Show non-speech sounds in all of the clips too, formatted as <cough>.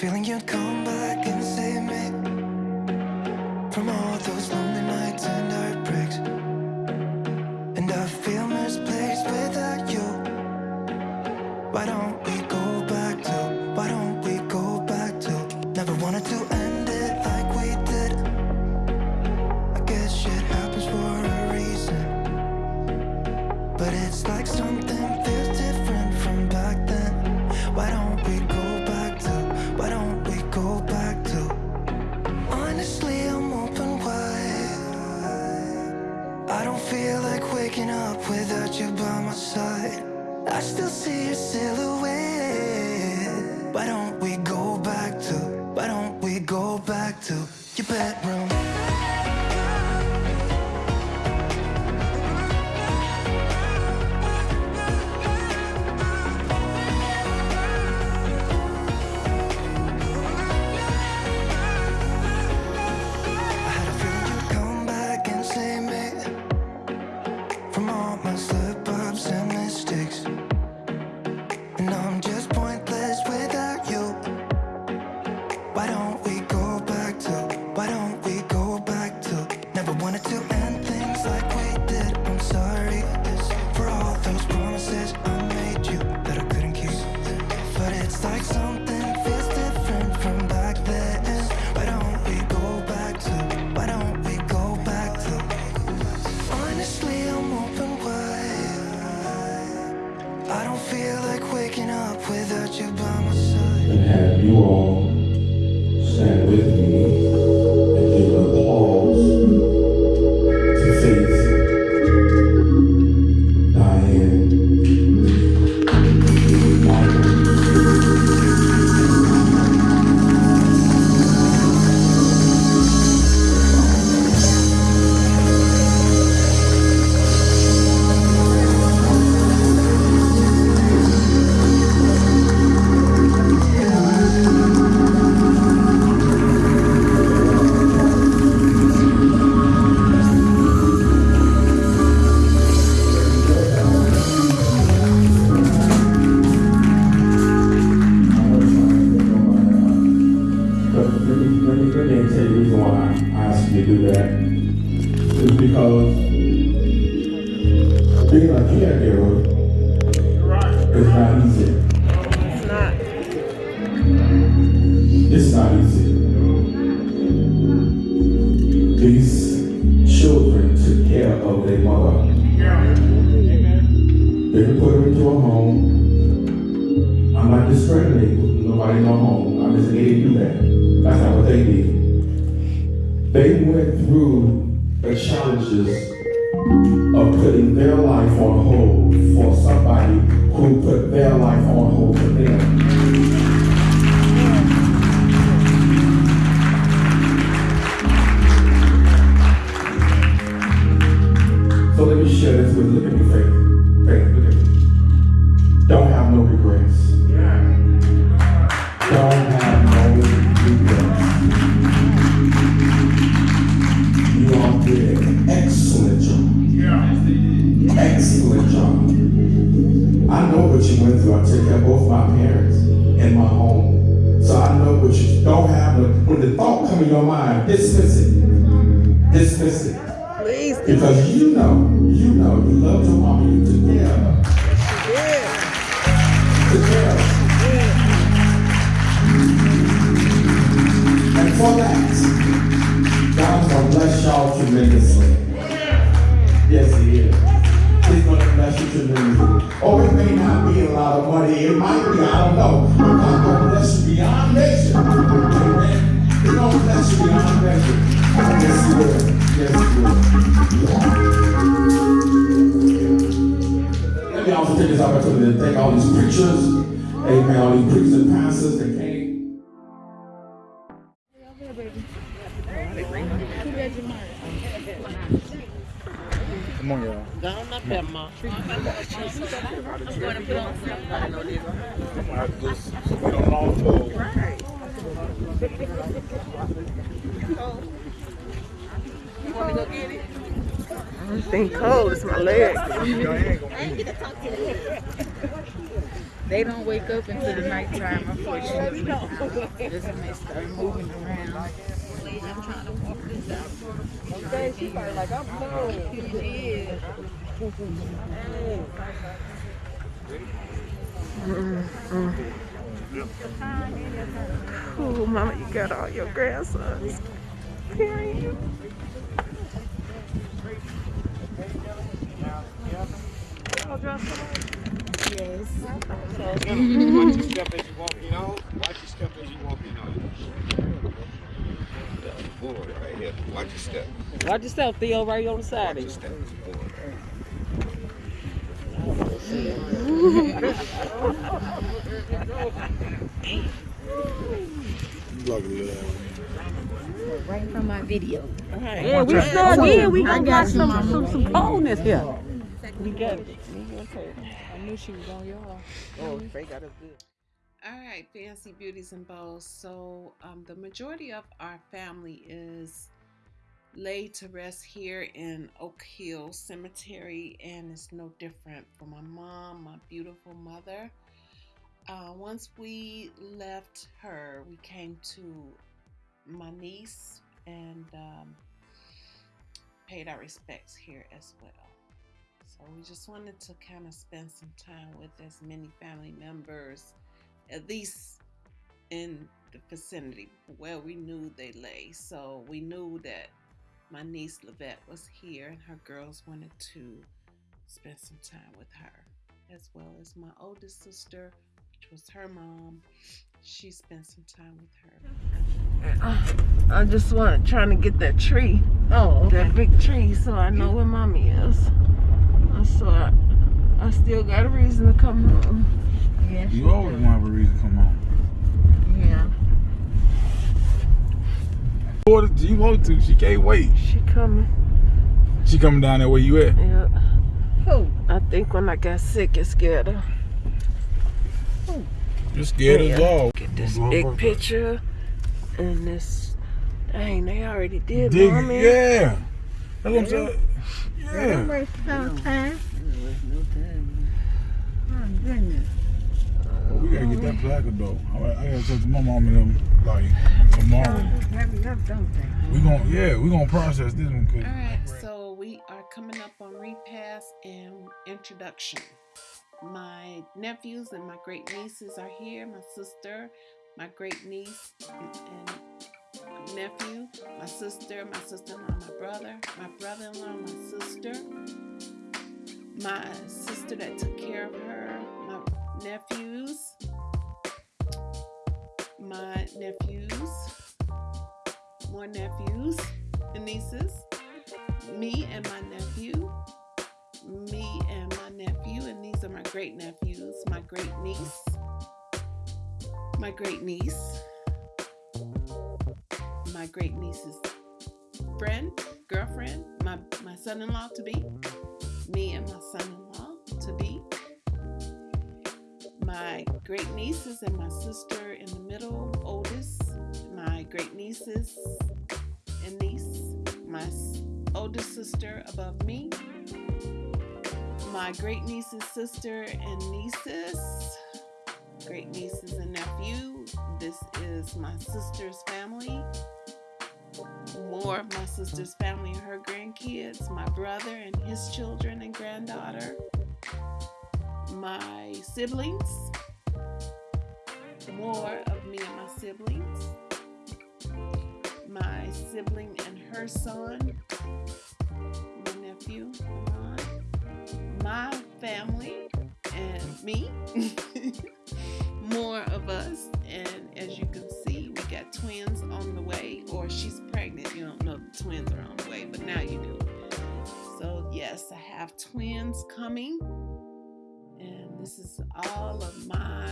Feeling you'd come back and save me from all those lonely nights and heartbreaks. And I feel misplaced without you. Why don't we without you by my side. I still see your silhouette. Why don't we go back to? Why don't we go back to your bedroom? Because being a caregiver is not easy. It's not. It's not easy. These children took care of their mother. They put her into a home. I'm not discriminating. Nobody no home. I'm just they didn't do that. That's not what they did. They went through the challenges of putting their life on hold for somebody who put their life on hold for them. So let me share this with you. Faith, Because you know, you know, you love your mama, you took care of her. Of her. And for that, God's gonna bless y'all tremendously. Yes, He is. He's gonna bless you tremendously. Oh, it may not be a lot of money, it might be, I don't know. But God's gonna bless you beyond measure. Preachers, amen, all these preachers and pastors that came. Come on, y'all. Down up there, ma. I'm gonna have to just put on all four. It's been cold. It's my leg. Y'all ain't gonna be- They don't wake up until the nighttime, unfortunately. That's when they start moving around. I'm trying to walk this out. Okay, she's probably like, I'm cold. Yeah. Cool, mama, you got all your grandsons. Carrying you. All Yes. Watch your step as you walking out. Watch your step as you walking out. Board right here. Watch your step. Watch yourself, Theo, right on the side Watch your step. Board. Right from my video. Yeah, we again. We got some, some, some coldness here. We got it. I knew she was on y'all. Oh, Faye got us good. All right, fancy beauties and bows. So, um, the majority of our family is laid to rest here in Oak Hill Cemetery, and it's no different for my mom, my beautiful mother. Uh, once we left her, we came to my niece and um, paid our respects here as well. So we just wanted to kind of spend some time with as many family members, at least in the vicinity where we knew they lay. So we knew that my niece Lavette was here and her girls wanted to spend some time with her, as well as my oldest sister, which was her mom. She spent some time with her. I just want trying to get that tree, Oh, that big tree, so I know where mommy is. So I, I still got a reason to come home. Yes. You always want to have a reason to come home. Yeah. Order you want to, she can't wait. She coming. She coming down there where you at. Yeah. Who? I think when I got sick, it scared her. You're scared as Yeah. all. Get this big picture and this. Dang, they already did, Dig, mommy. yeah. That's what I'm saying. Yeah. Waste no time. Oh, goodness. We gotta get that placard though. I, I gotta talk to my mom and them like tomorrow. Hurry up, don't they? We gon' yeah, we gonna process this one cause All right, so we are coming up on repast and introduction. My nephews and my great nieces are here. My sister, my great niece and nephew, my sister, my sister-in-law, my brother, my brother-in-law, my sister, my sister that took care of her, my nephews, my nephews, more nephews and nieces, me and my nephew, me and my nephew, and these are my great nephews, my great niece, my great niece, my great niece's friend, girlfriend, my, my son in law to be, me and my son in law to be, my great nieces and my sister in the middle, oldest, my great nieces and niece, my oldest sister above me, my great niece's sister and nieces, great nieces and nephew. This is my sister's family. More of my sister's family and her grandkids, my brother and his children and granddaughter, my siblings, more of me and my siblings, my sibling and her son, my nephew, my family, and me. <laughs> have twins coming, and this is all of my,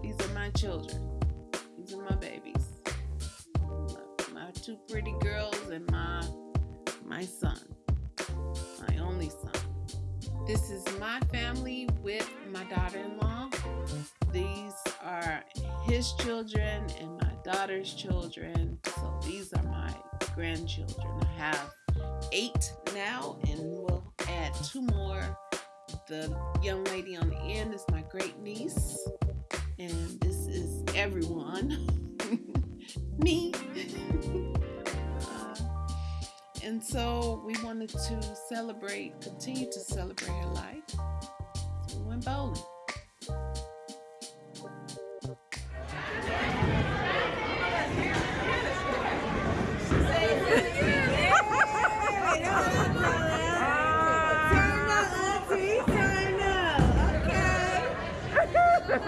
these are my children, these are my babies my, my two pretty girls and my my son, my only son. This is my family with my daughter-in-law. These are his children and my daughter's children. So these are my grandchildren. I have eight now, and we'll add two more the young lady on the end is my great niece, and this is everyone. <laughs> Me. Uh, and so we wanted to celebrate, continue to celebrate her life. So we went bowling.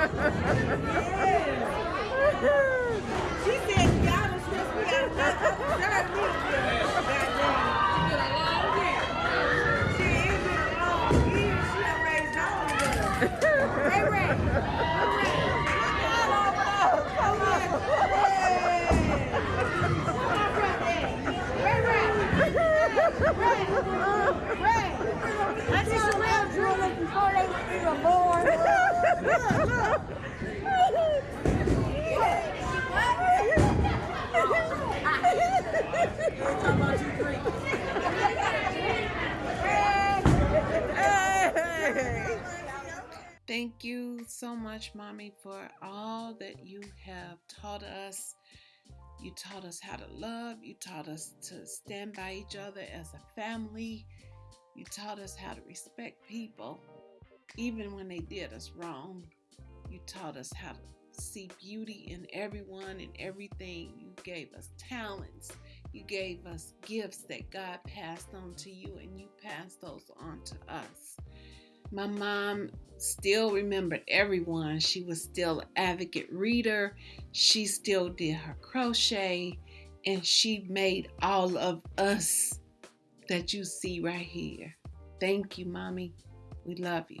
I <laughs> just around drilling before they were even born. Thank you so much, Mommy, for all that you have taught us. You taught us how to love. You taught us to stand by each other as a family. You taught us how to respect people, even when they did us wrong. You taught us how to see beauty in everyone and everything. You gave us talents. You gave us gifts that God passed on to you, and you passed those on to us. My mom still remembered everyone. She was still an advocate reader. She still did her crochet, and she made all of us that you see right here. Thank you, mommy. We love you.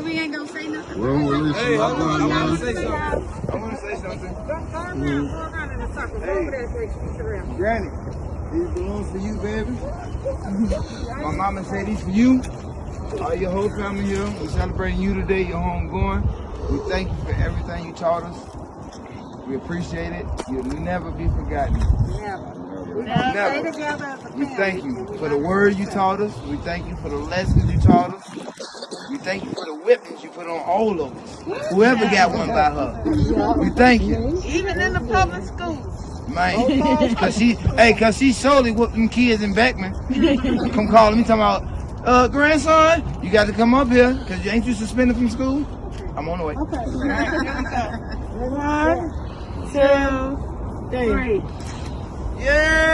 Wait, we ain't gonna say nothing. Hey, hold on. I want to say something. I want to say something. Go around, go around in a circle. Go over there so you can. Granny, these belongs for you, baby. My mama said these for you. All your whole family here. We're celebrating you today, your home going. We thank you for everything you taught us. We appreciate it. You'll never be forgotten. Never. We gonna Never. together as a We thank you for the word you taught us. We thank you for the lessons you taught us. We thank you for the whippings you put on all of us. Whoever got one by her. We thank you. Even in the public schools. Man, cause she, hey, cause she solely whooped them kids in Beckman. Come calling me talking about, uh, grandson, you got to come up here, cause you ain't you suspended from school. I'm on the way. Okay. One, two, three. Yeah!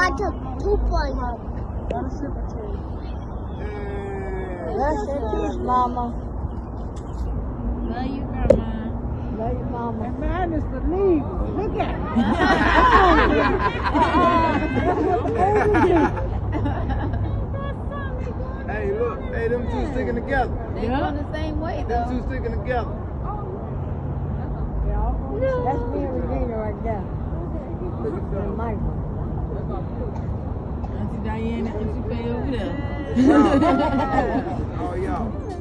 Bird about to poop on her. That's it, peace, Mama. Love you, Grandma. Love you, Mama. Man, it's the lead. Look at <laughs> Hey, look, hey, them two sticking together. They going the same way Them two sticking together. That's me and Regina right there. And Michael. Auntie Diana, Auntie Faye over there. <laughs> Oh, y'all.